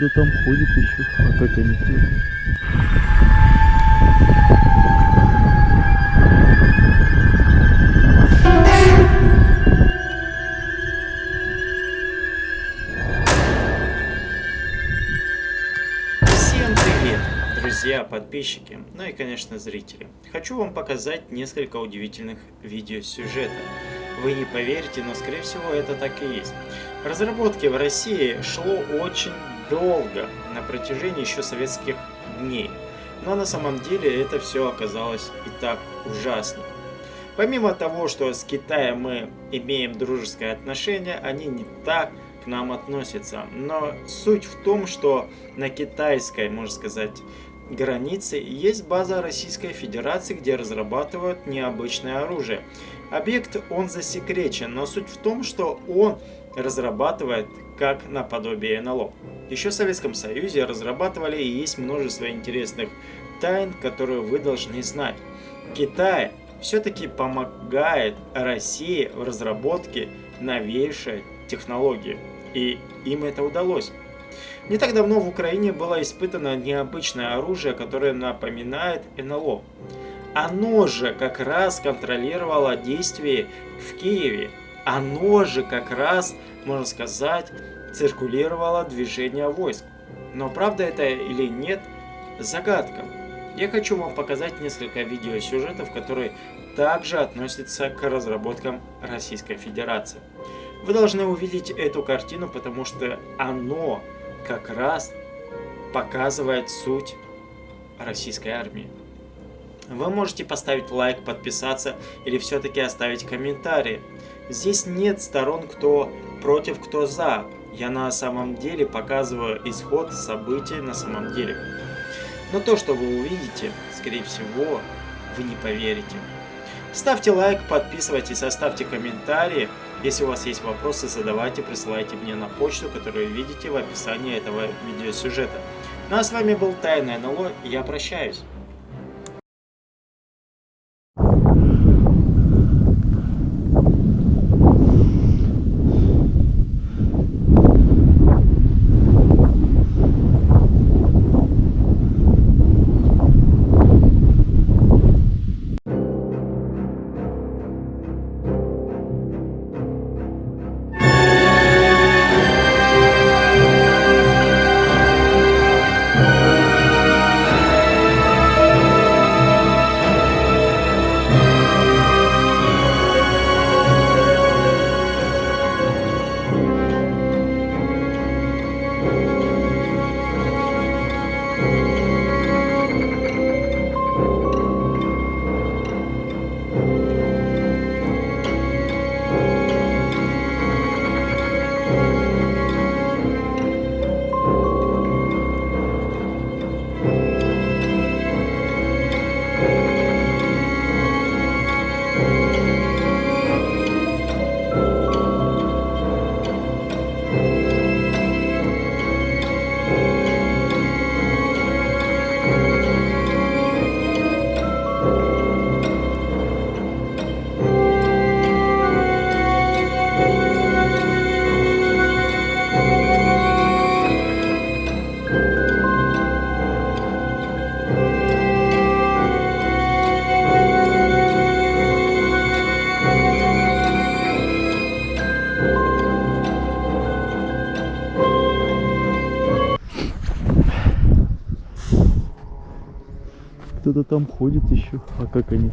Кто-то там ходит еще. А как они тут? Друзья, подписчики, ну и, конечно, зрители. Хочу вам показать несколько удивительных видеосюжетов. Вы не поверите, но, скорее всего, это так и есть. Разработки в России шло очень долго, на протяжении еще советских дней. Но на самом деле это все оказалось и так ужасно. Помимо того, что с Китаем мы имеем дружеское отношение, они не так к нам относятся. Но суть в том, что на китайской, можно сказать, границе есть база Российской Федерации, где разрабатывают необычное оружие. Объект он засекречен, но суть в том, что он разрабатывает как наподобие НЛО. Еще в Советском Союзе разрабатывали и есть множество интересных тайн, которые вы должны знать. Китай все-таки помогает России в разработке новейшей технологии. И им это удалось. Не так давно в Украине было испытано необычное оружие, которое напоминает НЛО. Оно же как раз контролировало действия в Киеве. Оно же как раз, можно сказать, циркулировало движение войск. Но правда это или нет, загадка. Я хочу вам показать несколько видеосюжетов, которые также относятся к разработкам Российской Федерации. Вы должны увидеть эту картину, потому что оно как раз показывает суть российской армии. Вы можете поставить лайк, подписаться или все-таки оставить комментарий. Здесь нет сторон, кто против, кто за. Я на самом деле показываю исход событий на самом деле. Но то, что вы увидите, скорее всего, вы не поверите. Ставьте лайк, подписывайтесь, оставьте комментарии. Если у вас есть вопросы, задавайте, присылайте мне на почту, которую видите в описании этого видеосюжета. Ну а с вами был Тайное НЛО, и я прощаюсь. Кто-то там ходит еще. А как они?